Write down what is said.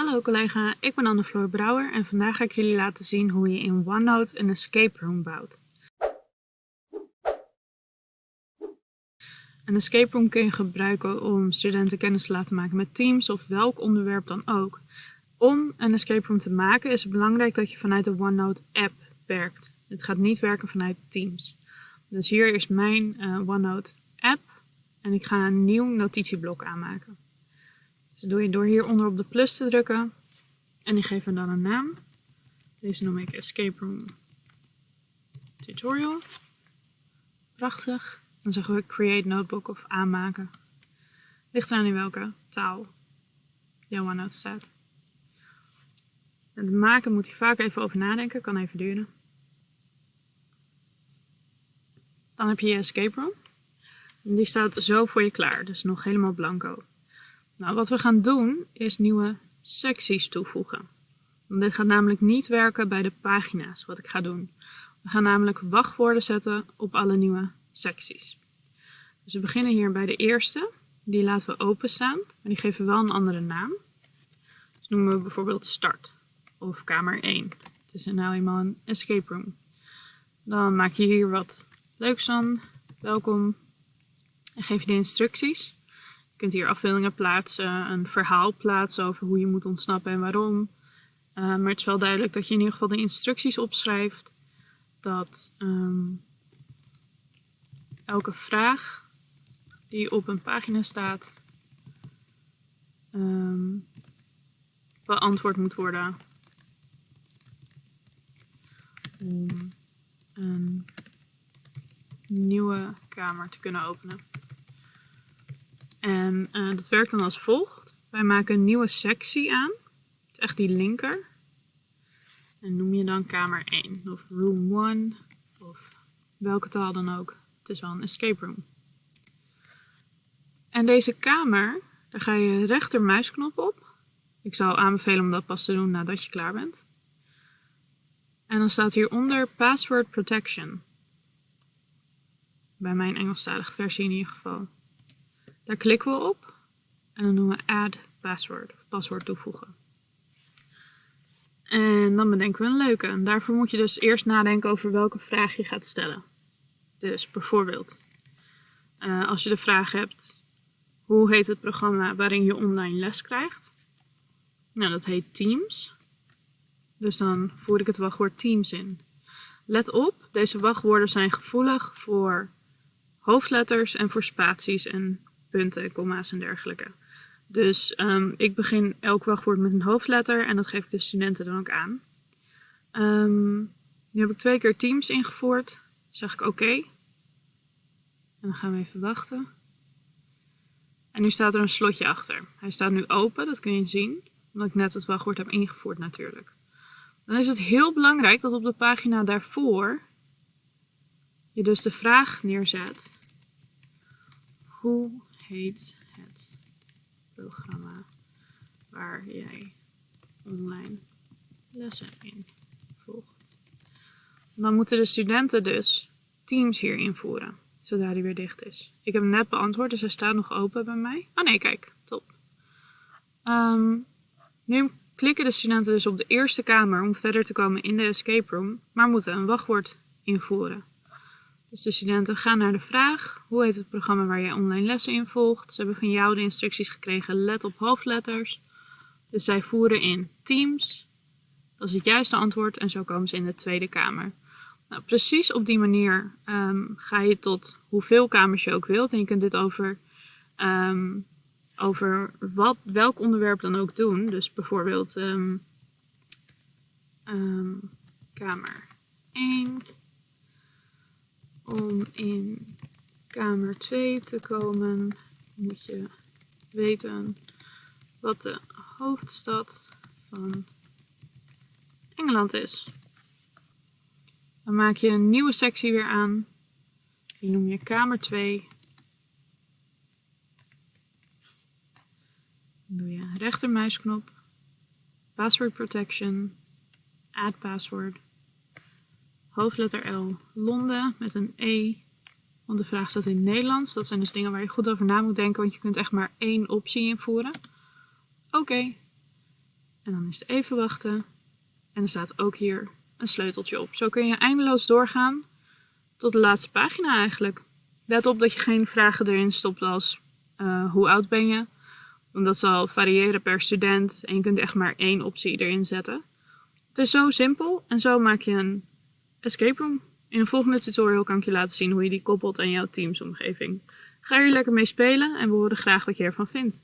Hallo collega, ik ben Anne-Floor Brouwer en vandaag ga ik jullie laten zien hoe je in OneNote een escape room bouwt. Een escape room kun je gebruiken om studenten kennis te laten maken met Teams of welk onderwerp dan ook. Om een escape room te maken is het belangrijk dat je vanuit de OneNote app werkt. Het gaat niet werken vanuit Teams. Dus hier is mijn uh, OneNote app en ik ga een nieuw notitieblok aanmaken. Dus doe je door hieronder op de plus te drukken. En die geven dan een naam. Deze noem ik Escape Room Tutorial. Prachtig. Dan zeggen we Create Notebook of aanmaken. Ligt eraan in welke taal jouw OneNote staat. Het maken moet je vaak even over nadenken. Kan even duren. Dan heb je je Escape Room. En die staat zo voor je klaar. Dus nog helemaal blanco. Nou, wat we gaan doen is nieuwe secties toevoegen. Dit gaat namelijk niet werken bij de pagina's, wat ik ga doen. We gaan namelijk wachtwoorden zetten op alle nieuwe secties. Dus we beginnen hier bij de eerste. Die laten we openstaan, maar die geven wel een andere naam. Dus noemen we bijvoorbeeld start of kamer 1. Het is nou eenmaal een escape room. Dan maak je hier wat leuks van. Welkom. En geef je de instructies kunt hier afbeeldingen plaatsen, een verhaal plaatsen over hoe je moet ontsnappen en waarom. Uh, maar het is wel duidelijk dat je in ieder geval de instructies opschrijft. Dat um, elke vraag die op een pagina staat um, beantwoord moet worden. Om een nieuwe kamer te kunnen openen. En uh, dat werkt dan als volgt. Wij maken een nieuwe sectie aan. Het is echt die linker. En noem je dan kamer 1 of room 1 of welke taal dan ook. Het is wel een escape room. En deze kamer, daar ga je rechtermuisknop op. Ik zou aanbevelen om dat pas te doen nadat je klaar bent. En dan staat hieronder Password Protection. Bij mijn Engelstalige versie in ieder geval. Daar klikken we op en dan doen we add password, paswoord toevoegen. En dan bedenken we een leuke. Daarvoor moet je dus eerst nadenken over welke vraag je gaat stellen. Dus bijvoorbeeld, uh, als je de vraag hebt, hoe heet het programma waarin je online les krijgt? Nou, dat heet Teams. Dus dan voer ik het wachtwoord Teams in. Let op, deze wachtwoorden zijn gevoelig voor hoofdletters en voor spaties en punten, komma's en dergelijke. Dus um, ik begin elk wachtwoord met een hoofdletter en dat geef ik de studenten dan ook aan. Um, nu heb ik twee keer Teams ingevoerd. Zeg ik oké. En dan gaan we even wachten. En nu staat er een slotje achter. Hij staat nu open, dat kun je zien. Omdat ik net het wachtwoord heb ingevoerd natuurlijk. Dan is het heel belangrijk dat op de pagina daarvoor je dus de vraag neerzet. Hoe heet het programma waar jij online lessen in volgt. Dan moeten de studenten dus Teams hier invoeren, zodra die weer dicht is. Ik heb hem net beantwoord, dus hij staat nog open bij mij. Oh nee, kijk, top. Um, nu klikken de studenten dus op de eerste kamer om verder te komen in de escape room, maar moeten een wachtwoord invoeren. Dus de studenten gaan naar de vraag, hoe heet het programma waar jij online lessen in volgt? Ze hebben van jou de instructies gekregen, let op hoofdletters. Dus zij voeren in Teams. Dat is het juiste antwoord en zo komen ze in de Tweede Kamer. Nou, precies op die manier um, ga je tot hoeveel kamers je ook wilt. En je kunt dit over, um, over wat, welk onderwerp dan ook doen. Dus bijvoorbeeld um, kamer 1 om in kamer 2 te komen moet je weten wat de hoofdstad van Engeland is. Dan maak je een nieuwe sectie weer aan. Die noem je kamer 2. Dan doe je rechtermuisknop, password protection, add password hoofdletter L, Londen met een E. Want de vraag staat in Nederlands. Dat zijn dus dingen waar je goed over na moet denken, want je kunt echt maar één optie invoeren. Oké. En dan is het even wachten. En er staat ook hier een sleuteltje op. Zo kun je eindeloos doorgaan tot de laatste pagina eigenlijk. Let op dat je geen vragen erin stopt als uh, hoe oud ben je? Want dat zal variëren per student en je kunt echt maar één optie erin zetten. Het is zo simpel en zo maak je een escape room. In een volgende tutorial kan ik je laten zien hoe je die koppelt aan jouw teamsomgeving. Ga hier lekker mee spelen en we horen graag wat je ervan vindt.